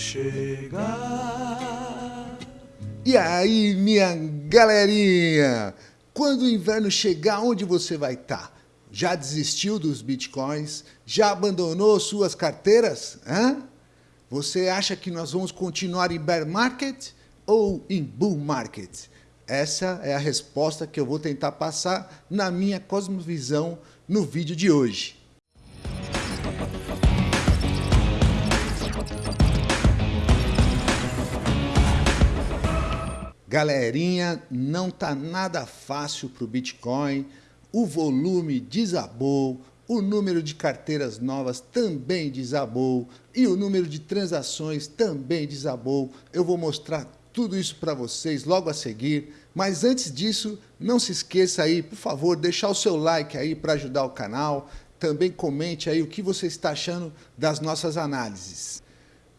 chegar. E aí, minha galerinha? Quando o inverno chegar, onde você vai estar? Tá? Já desistiu dos bitcoins? Já abandonou suas carteiras? Hã? Você acha que nós vamos continuar em bear market ou em bull market? Essa é a resposta que eu vou tentar passar na minha cosmovisão no vídeo de hoje. Galerinha, não tá nada fácil para o Bitcoin, o volume desabou, o número de carteiras novas também desabou e o número de transações também desabou. Eu vou mostrar tudo isso para vocês logo a seguir, mas antes disso, não se esqueça aí, por favor, deixar o seu like aí para ajudar o canal, também comente aí o que você está achando das nossas análises.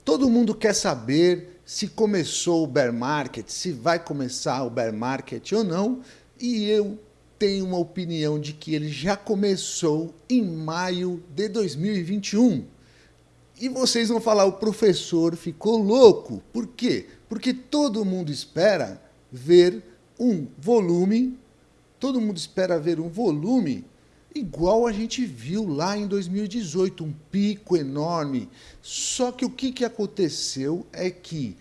Todo mundo quer saber se começou o bear market, se vai começar o bear market ou não, e eu tenho uma opinião de que ele já começou em maio de 2021. E vocês vão falar, o professor ficou louco. Por quê? Porque todo mundo espera ver um volume, todo mundo espera ver um volume igual a gente viu lá em 2018, um pico enorme. Só que o que, que aconteceu é que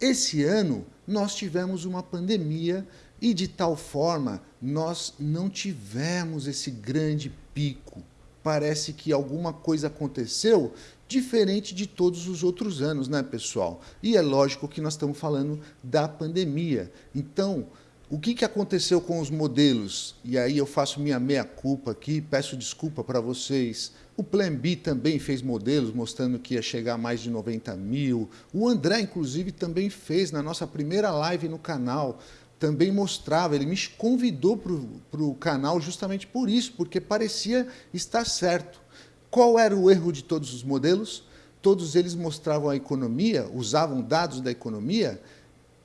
esse ano nós tivemos uma pandemia e de tal forma nós não tivemos esse grande pico. Parece que alguma coisa aconteceu diferente de todos os outros anos, né, pessoal? E é lógico que nós estamos falando da pandemia. Então, o que, que aconteceu com os modelos? E aí eu faço minha meia-culpa aqui, peço desculpa para vocês. O Plan B também fez modelos mostrando que ia chegar a mais de 90 mil. O André, inclusive, também fez na nossa primeira live no canal. Também mostrava, ele me convidou para o canal justamente por isso, porque parecia estar certo. Qual era o erro de todos os modelos? Todos eles mostravam a economia, usavam dados da economia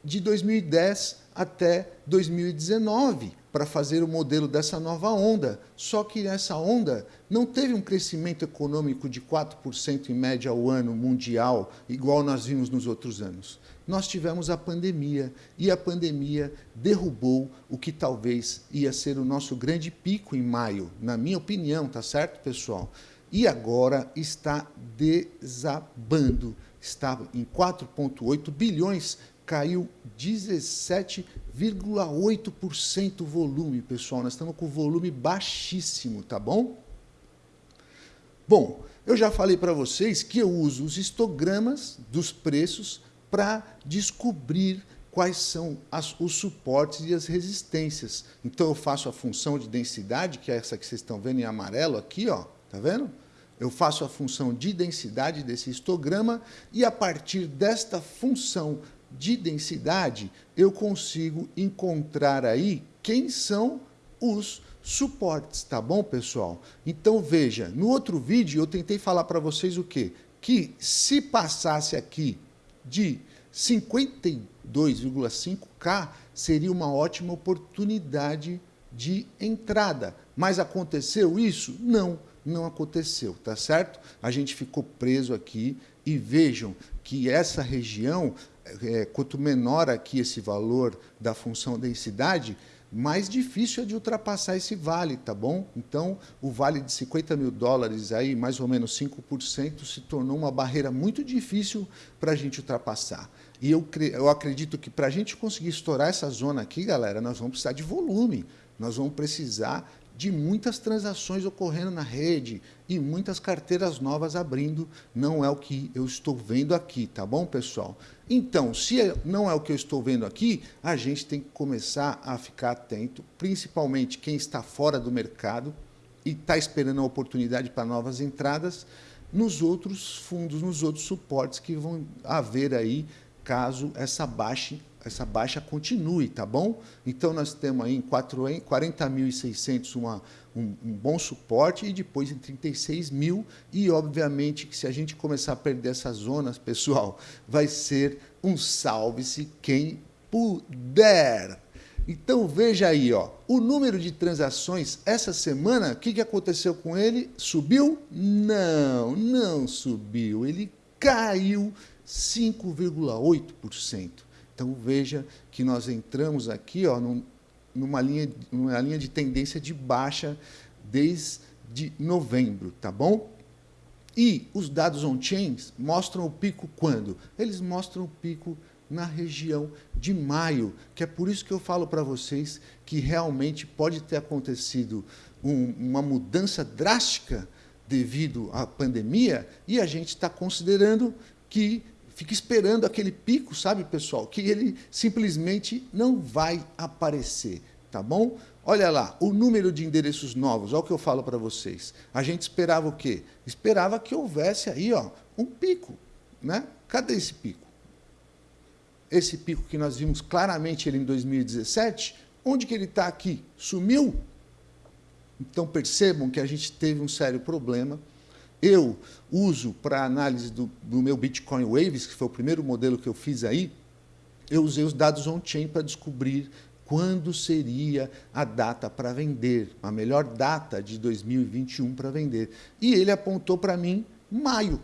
de 2010 até 2019 para fazer o modelo dessa nova onda. Só que essa onda não teve um crescimento econômico de 4% em média ao ano mundial, igual nós vimos nos outros anos. Nós tivemos a pandemia e a pandemia derrubou o que talvez ia ser o nosso grande pico em maio, na minha opinião, tá certo, pessoal? E agora está desabando. Está em 4,8 bilhões caiu 17,8% o volume, pessoal. Nós estamos com volume baixíssimo, tá bom? Bom, eu já falei para vocês que eu uso os histogramas dos preços para descobrir quais são as, os suportes e as resistências. Então eu faço a função de densidade, que é essa que vocês estão vendo em amarelo aqui, ó, tá vendo? Eu faço a função de densidade desse histograma e a partir desta função de densidade, eu consigo encontrar aí quem são os suportes, tá bom, pessoal? Então, veja, no outro vídeo eu tentei falar para vocês o quê? Que se passasse aqui de 52,5K, seria uma ótima oportunidade de entrada. Mas aconteceu isso? Não, não aconteceu, tá certo? A gente ficou preso aqui e vejam que essa região é, quanto menor aqui esse valor da função densidade, mais difícil é de ultrapassar esse vale, tá bom? Então, o vale de 50 mil dólares, aí, mais ou menos 5%, se tornou uma barreira muito difícil para a gente ultrapassar. E eu, eu acredito que para a gente conseguir estourar essa zona aqui, galera, nós vamos precisar de volume, nós vamos precisar de muitas transações ocorrendo na rede e muitas carteiras novas abrindo. Não é o que eu estou vendo aqui, tá bom, pessoal? Então, se é, não é o que eu estou vendo aqui, a gente tem que começar a ficar atento, principalmente quem está fora do mercado e está esperando a oportunidade para novas entradas, nos outros fundos, nos outros suportes que vão haver aí caso essa baixa essa baixa continue, tá bom? Então nós temos aí em 40.600 uma um, um, bom suporte e depois em 36 mil e obviamente que se a gente começar a perder essas zonas, pessoal, vai ser um salve-se quem puder. Então veja aí, ó, o número de transações essa semana, o que, que aconteceu com ele? Subiu? Não, não subiu, ele caiu 5,8%. Então veja que nós entramos aqui ó, numa, linha, numa linha de tendência de baixa desde novembro, tá bom? E os dados on-chain mostram o pico quando? Eles mostram o pico na região de maio, que é por isso que eu falo para vocês que realmente pode ter acontecido um, uma mudança drástica devido à pandemia e a gente está considerando que fica esperando aquele pico, sabe, pessoal, que ele simplesmente não vai aparecer, tá bom? Olha lá, o número de endereços novos, olha o que eu falo para vocês. A gente esperava o quê? Esperava que houvesse aí ó, um pico, né? Cadê esse pico? esse pico que nós vimos claramente ele em 2017, onde que ele está aqui? Sumiu? Então percebam que a gente teve um sério problema. Eu uso para análise do, do meu Bitcoin Waves, que foi o primeiro modelo que eu fiz aí, eu usei os dados on-chain para descobrir quando seria a data para vender, a melhor data de 2021 para vender. E ele apontou para mim maio.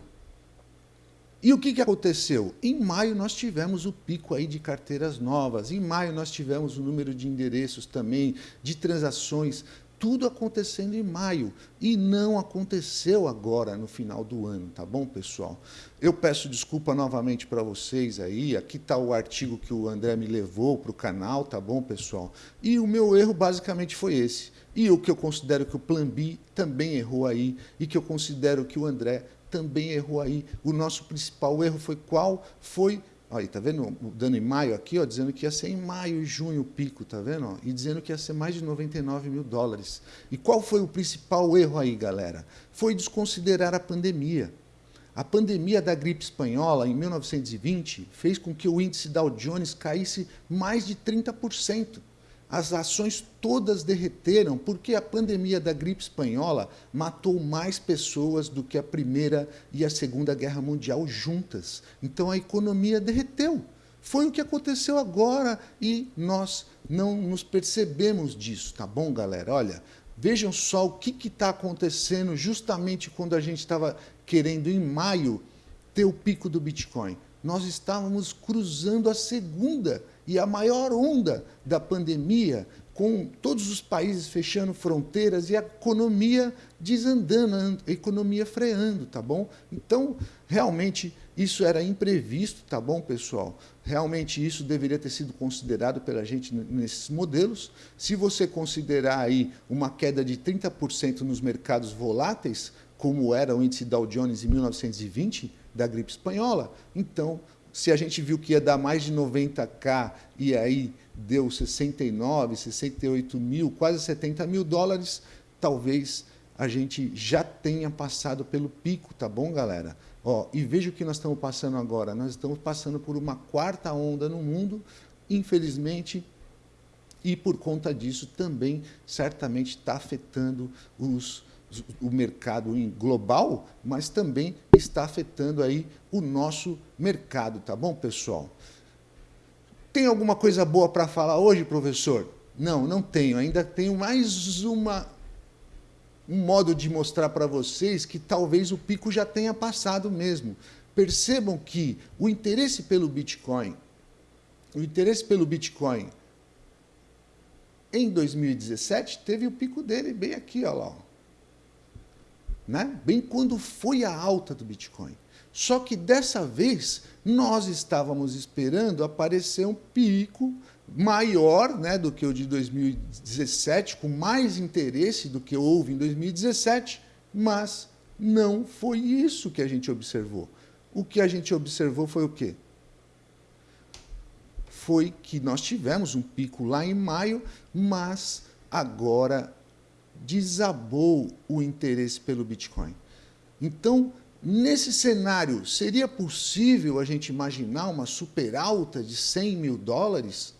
E o que, que aconteceu? Em maio nós tivemos o pico aí de carteiras novas, em maio nós tivemos o número de endereços também, de transações, tudo acontecendo em maio e não aconteceu agora no final do ano, tá bom, pessoal? Eu peço desculpa novamente para vocês aí, aqui está o artigo que o André me levou para o canal, tá bom, pessoal? E o meu erro basicamente foi esse. E o que eu considero que o Plan B também errou aí e que eu considero que o André também errou aí. O nosso principal erro foi qual? Foi, aí, tá vendo? Dando em maio aqui, ó, dizendo que ia ser em maio e junho o pico, tá vendo? E dizendo que ia ser mais de 99 mil dólares. E qual foi o principal erro aí, galera? Foi desconsiderar a pandemia. A pandemia da gripe espanhola, em 1920, fez com que o índice Dow Jones caísse mais de 30% as ações todas derreteram porque a pandemia da gripe espanhola matou mais pessoas do que a Primeira e a Segunda Guerra Mundial juntas. Então a economia derreteu. Foi o que aconteceu agora e nós não nos percebemos disso, tá bom, galera? Olha, vejam só o que está acontecendo justamente quando a gente estava querendo, em maio, ter o pico do Bitcoin. Nós estávamos cruzando a segunda e a maior onda da pandemia, com todos os países fechando fronteiras e a economia desandando, a economia freando, tá bom? Então, realmente, isso era imprevisto, tá bom, pessoal? Realmente isso deveria ter sido considerado pela gente nesses modelos. Se você considerar aí uma queda de 30% nos mercados voláteis, como era o índice Dow Jones em 1920, da gripe espanhola, então se a gente viu que ia dar mais de 90k e aí deu 69, 68 mil, quase 70 mil dólares, talvez a gente já tenha passado pelo pico, tá bom, galera? Ó, e veja o que nós estamos passando agora. Nós estamos passando por uma quarta onda no mundo, infelizmente, e por conta disso também certamente está afetando os o mercado global, mas também está afetando aí o nosso mercado, tá bom, pessoal? Tem alguma coisa boa para falar hoje, professor? Não, não tenho. Ainda tenho mais uma um modo de mostrar para vocês que talvez o pico já tenha passado mesmo. Percebam que o interesse pelo Bitcoin, o interesse pelo Bitcoin em 2017 teve o pico dele bem aqui, ó lá né? bem quando foi a alta do Bitcoin. Só que dessa vez nós estávamos esperando aparecer um pico maior né, do que o de 2017, com mais interesse do que houve em 2017, mas não foi isso que a gente observou. O que a gente observou foi o quê? Foi que nós tivemos um pico lá em maio, mas agora desabou o interesse pelo Bitcoin. Então, nesse cenário, seria possível a gente imaginar uma super alta de 100 mil dólares?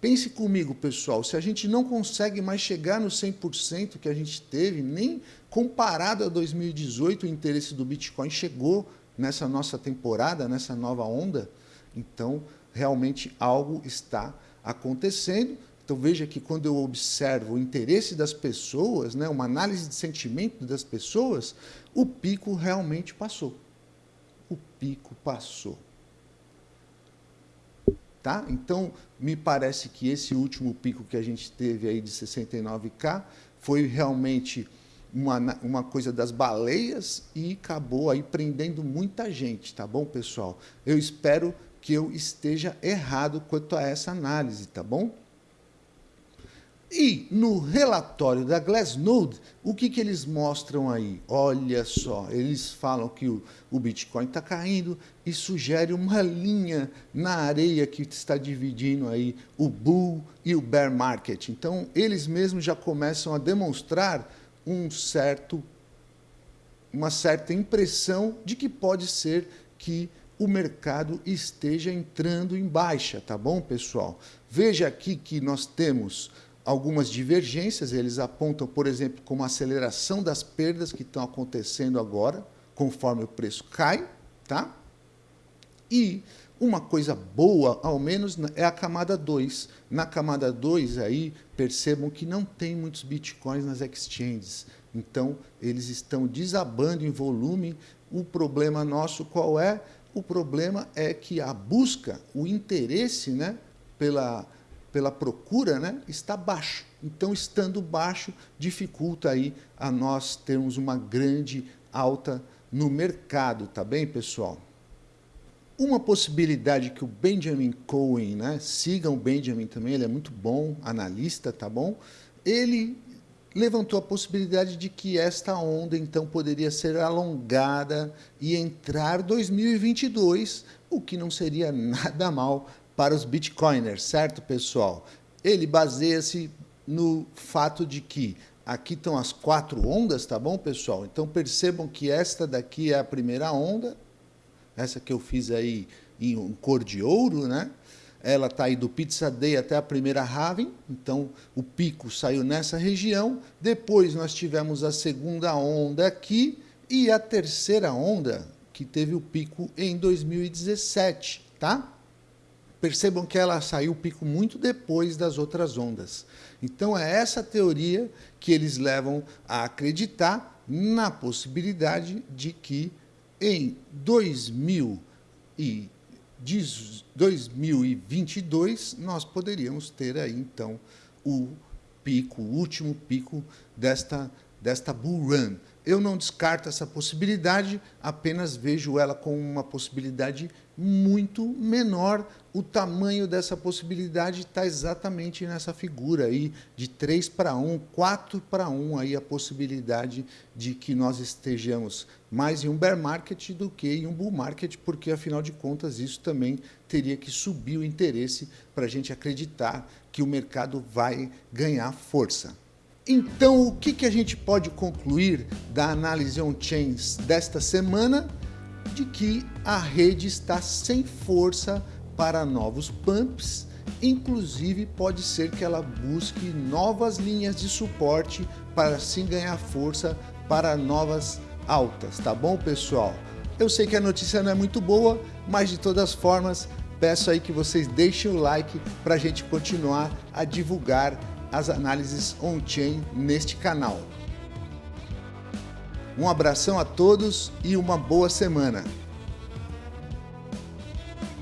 Pense comigo, pessoal, se a gente não consegue mais chegar no 100% que a gente teve, nem comparado a 2018, o interesse do Bitcoin chegou nessa nossa temporada, nessa nova onda, então realmente algo está acontecendo então veja que quando eu observo o interesse das pessoas, né, uma análise de sentimento das pessoas, o pico realmente passou. o pico passou. Tá? Então, me parece que esse último pico que a gente teve aí de 69K foi realmente uma, uma coisa das baleias e acabou aí prendendo muita gente, tá bom, pessoal? Eu espero que eu esteja errado quanto a essa análise, tá bom? E no relatório da Glassnode, o que, que eles mostram aí? Olha só, eles falam que o, o Bitcoin está caindo e sugere uma linha na areia que está dividindo aí o bull e o bear market. Então, eles mesmos já começam a demonstrar um certo, uma certa impressão de que pode ser que o mercado esteja entrando em baixa, tá bom, pessoal? Veja aqui que nós temos algumas divergências, eles apontam, por exemplo, como aceleração das perdas que estão acontecendo agora, conforme o preço cai, tá? E uma coisa boa, ao menos, é a camada 2. Na camada 2, aí, percebam que não tem muitos bitcoins nas exchanges. Então, eles estão desabando em volume. O problema nosso qual é? O problema é que a busca, o interesse né, pela pela procura, né, está baixo. Então, estando baixo, dificulta aí a nós termos uma grande alta no mercado, tá bem, pessoal? Uma possibilidade que o Benjamin Cohen, né, sigam o Benjamin também, ele é muito bom, analista, tá bom? Ele levantou a possibilidade de que esta onda, então, poderia ser alongada e entrar 2022, o que não seria nada mal para os bitcoiners, certo, pessoal? Ele baseia-se no fato de que aqui estão as quatro ondas, tá bom, pessoal? Então percebam que esta daqui é a primeira onda, essa que eu fiz aí em cor de ouro, né? Ela está aí do Pizza Day até a primeira Raven, então o pico saiu nessa região. Depois nós tivemos a segunda onda aqui e a terceira onda, que teve o pico em 2017, tá? Percebam que ela saiu o pico muito depois das outras ondas. Então é essa teoria que eles levam a acreditar na possibilidade de que em 2022 nós poderíamos ter aí então o pico, o último pico desta, desta bull run. Eu não descarto essa possibilidade, apenas vejo ela como uma possibilidade muito menor. O tamanho dessa possibilidade está exatamente nessa figura aí, de 3 para 1, 4 para 1, aí a possibilidade de que nós estejamos mais em um bear market do que em um bull market, porque, afinal de contas, isso também teria que subir o interesse para a gente acreditar que o mercado vai ganhar força. Então, o que, que a gente pode concluir da análise on-chains desta semana? de que a rede está sem força para novos pumps, inclusive pode ser que ela busque novas linhas de suporte para assim ganhar força para novas altas, tá bom pessoal? Eu sei que a notícia não é muito boa, mas de todas formas peço aí que vocês deixem o like para a gente continuar a divulgar as análises on-chain neste canal. Um abração a todos e uma boa semana.